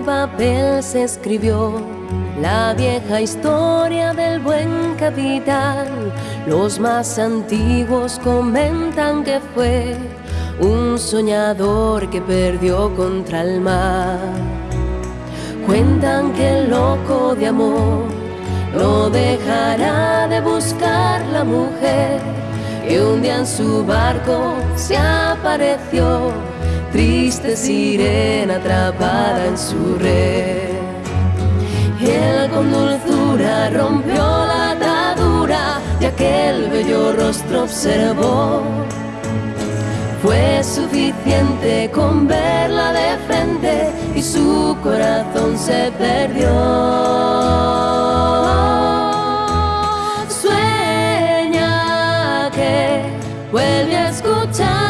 papel se escribió la vieja historia del buen capitán. Los más antiguos comentan que fue un soñador que perdió contra el mar. Cuentan que el loco de amor no dejará de buscar la mujer que un día en su barco se apareció, triste sirena atrapada en su red. Él con dulzura rompió la atadura y aquel bello rostro observó. Fue suficiente con verla de frente y su corazón se perdió. Sueña que vuelve a escuchar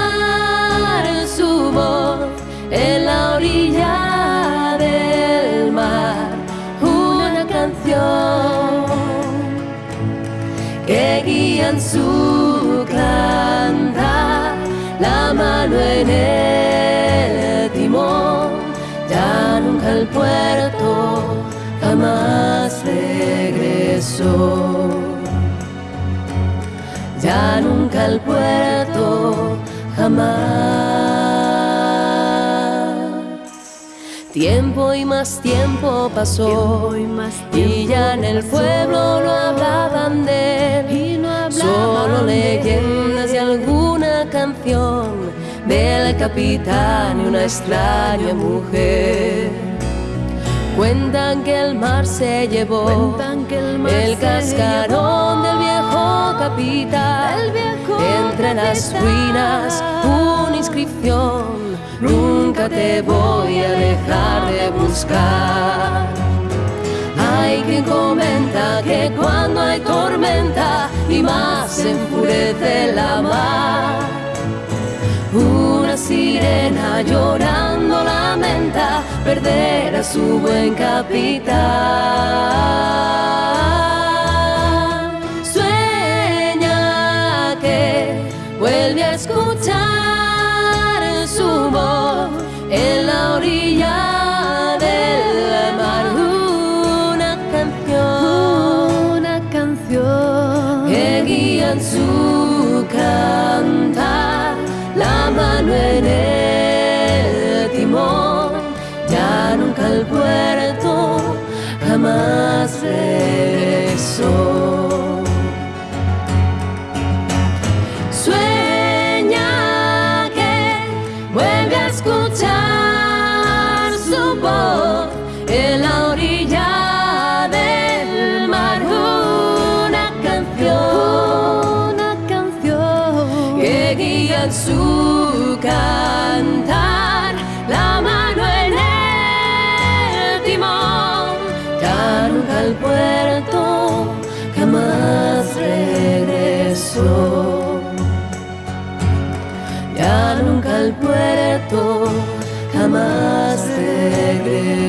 en su cantar la mano en el timón, ya nunca el puerto jamás regresó. Ya nunca el puerto jamás. Tiempo y más tiempo pasó y más y ya en el pueblo no hablaban de del capitán y una extraña mujer. Cuentan que el mar se llevó que el mar el se cascarón llevó. del viejo capitán. Viejo Entre las ruinas una inscripción. Nunca te voy a dejar de buscar. Hay quien comenta que cuando hay tormenta y más se enfurece la mar, sirena llorando lamenta perder a su buen capitán. Sueña que vuelve a escuchar puerto jamás regresó. Sueña que vuelve a escuchar su voz en la orilla del mar. Una canción Una canción que guía su cantar, Ya nunca el puerto jamás regresó.